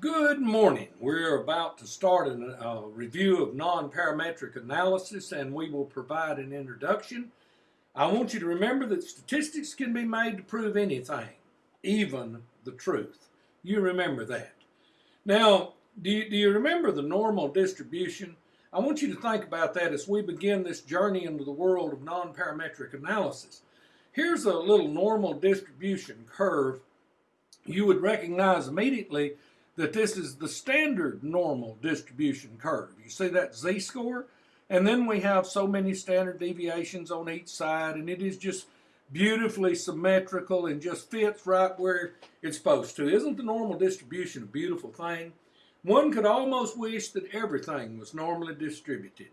Good morning. We're about to start a uh, review of non-parametric analysis and we will provide an introduction. I want you to remember that statistics can be made to prove anything, even the truth. You remember that. Now, do you, do you remember the normal distribution? I want you to think about that as we begin this journey into the world of non-parametric analysis. Here's a little normal distribution curve. You would recognize immediately that this is the standard normal distribution curve. You see that z-score? And then we have so many standard deviations on each side, and it is just beautifully symmetrical and just fits right where it's supposed to. Isn't the normal distribution a beautiful thing? One could almost wish that everything was normally distributed.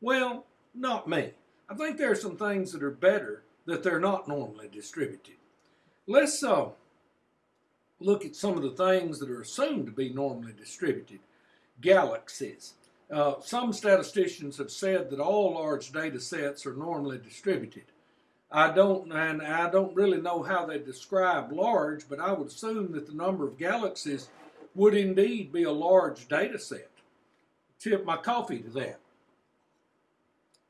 Well, not me. I think there are some things that are better that they're not normally distributed. Let's uh, look at some of the things that are assumed to be normally distributed. Galaxies. Uh, some statisticians have said that all large data sets are normally distributed. I don't, and I don't really know how they describe large, but I would assume that the number of galaxies would indeed be a large data set. Tip my coffee to that.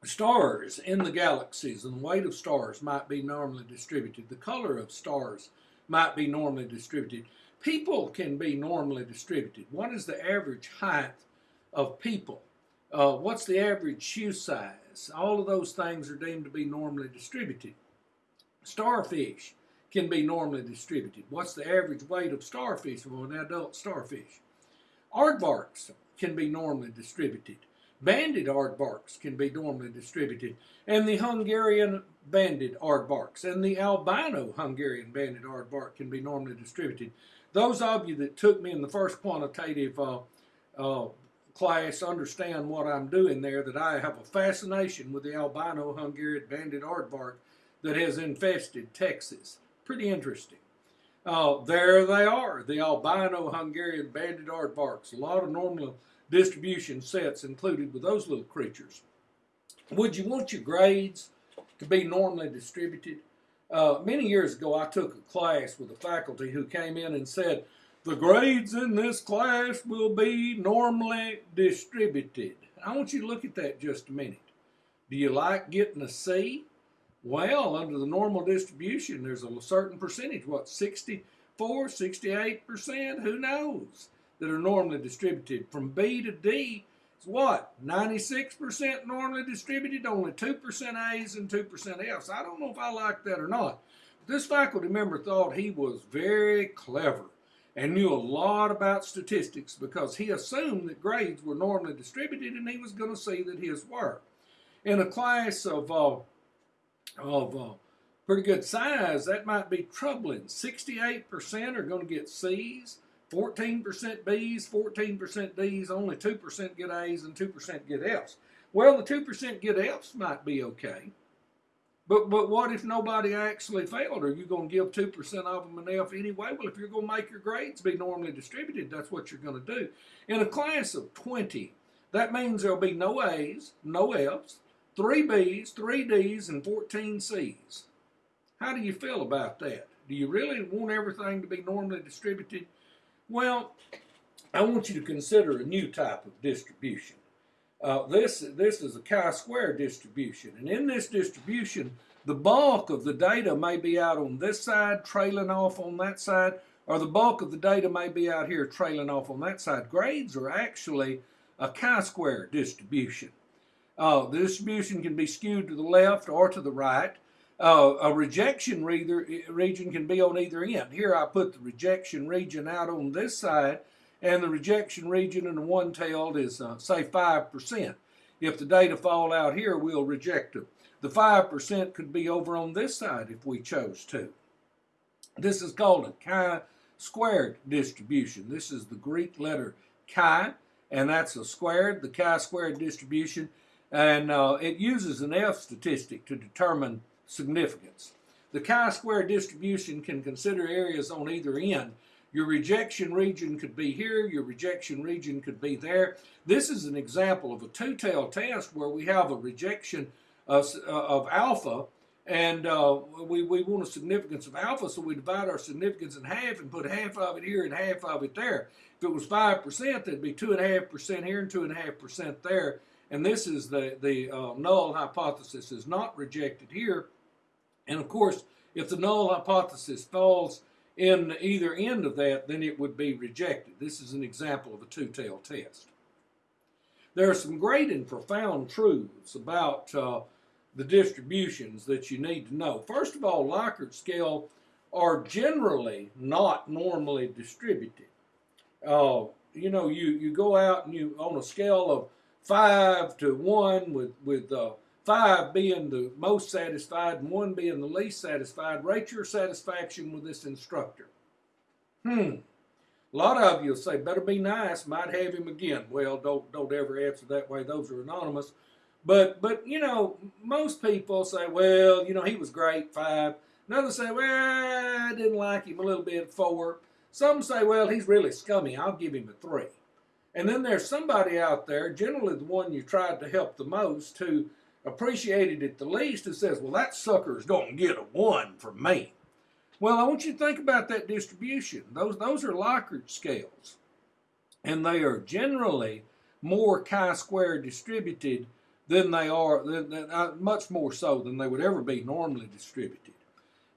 Stars in the galaxies and the weight of stars might be normally distributed. The color of stars might be normally distributed. People can be normally distributed. What is the average height of people? Uh, what's the average shoe size? All of those things are deemed to be normally distributed. Starfish can be normally distributed. What's the average weight of starfish of an adult starfish? Aardvarks can be normally distributed. Banded aardvarks can be normally distributed. And the Hungarian banded aardvarks and the albino Hungarian banded aardvark can be normally distributed. Those of you that took me in the first quantitative uh, uh, class understand what I'm doing there, that I have a fascination with the albino Hungarian banded aardvark that has infested Texas. Pretty interesting. Uh, there they are, the albino Hungarian banded aardvarks. A lot of normal distribution sets included with those little creatures. Would you want your grades to be normally distributed? Uh, many years ago, I took a class with a faculty who came in and said, the grades in this class will be normally distributed. I want you to look at that just a minute. Do you like getting a C? Well, under the normal distribution, there's a certain percentage, what, 64, 68%? Who knows? That are normally distributed. From B to D is what? 96% normally distributed, only 2% A's and 2% F's. I don't know if I like that or not. This faculty member thought he was very clever and knew a lot about statistics because he assumed that grades were normally distributed and he was going to see that his were. In a class of, uh, of uh, pretty good size, that might be troubling. 68% are going to get C's, 14% B's, 14% D's, only 2% get A's and 2% get F's. Well, the 2% get F's might be okay. But but what if nobody actually failed? Are you going to give 2% of them an F anyway? Well, if you're going to make your grades be normally distributed, that's what you're going to do. In a class of 20, that means there'll be no A's, no F's, 3 B's, 3 D's, and 14 C's. How do you feel about that? Do you really want everything to be normally distributed? Well, I want you to consider a new type of distribution. Uh, this, this is a chi-square distribution, and in this distribution, the bulk of the data may be out on this side, trailing off on that side, or the bulk of the data may be out here trailing off on that side. Grades are actually a chi-square distribution. Uh, the distribution can be skewed to the left or to the right, uh, a rejection region can be on either end. Here I put the rejection region out on this side, and the rejection region in the one-tailed is, uh, say, 5%. If the data fall out here, we'll reject them. The 5% could be over on this side if we chose to. This is called a chi-squared distribution. This is the Greek letter chi, and that's a squared, the chi-squared distribution, and uh, it uses an F statistic to determine significance. The chi-square distribution can consider areas on either end. Your rejection region could be here, your rejection region could be there. This is an example of a two-tailed test where we have a rejection of, uh, of alpha And uh, we, we want a significance of alpha, so we divide our significance in half and put half of it here and half of it there. If it was 5%, that'd be 2.5% here and 2.5% there. And this is the, the uh, null hypothesis is not rejected here. And of course, if the null hypothesis falls in either end of that, then it would be rejected. This is an example of a two-tailed test. There are some great and profound truths about uh, the distributions that you need to know. First of all, Likert scale are generally not normally distributed. Uh, you know, you, you go out and you, on a scale of five to one with, with uh, five being the most satisfied and one being the least satisfied, rate your satisfaction with this instructor. Hmm. A lot of you say, better be nice, might have him again. Well, don't, don't ever answer that way. Those are anonymous. But, but you know, most people say, well, you know, he was great, five. Another say, well, I didn't like him a little bit, four. Some say, well, he's really scummy. I'll give him a three. And then there's somebody out there, generally the one you tried to help the most, who appreciated it the least, who says, well, that sucker's going to get a one from me. Well, I want you to think about that distribution. Those, those are Likert scales. And they are generally more chi-square distributed than they are, than, than, uh, much more so than they would ever be normally distributed.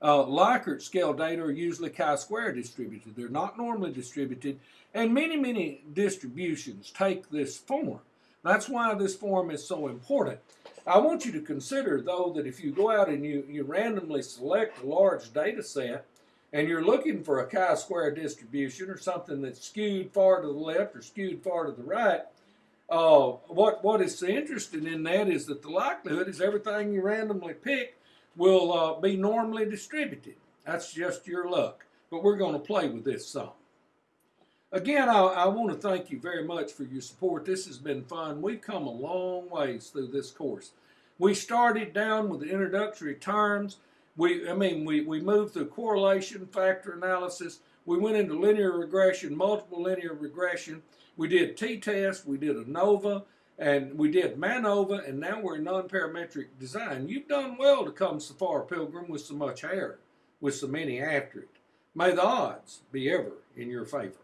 Uh, Likert scale data are usually chi-square distributed. They're not normally distributed, and many, many distributions take this form. That's why this form is so important. I want you to consider, though, that if you go out and you, you randomly select a large data set and you're looking for a chi-square distribution or something that's skewed far to the left or skewed far to the right, uh, what, what is interesting in that is that the likelihood is everything you randomly pick will uh, be normally distributed. That's just your luck. But we're going to play with this some. Again, I, I, want to thank you very much for your support. This has been fun. We've come a long ways through this course. We started down with the introductory terms. We, I mean, we, we moved through correlation, factor analysis. We went into linear regression, multiple linear regression. We did t-test, we did ANOVA, and we did MANOVA, and now we're in non-parametric design. You've done well to come so far, Pilgrim, with so much hair, with so many after it. May the odds be ever in your favor.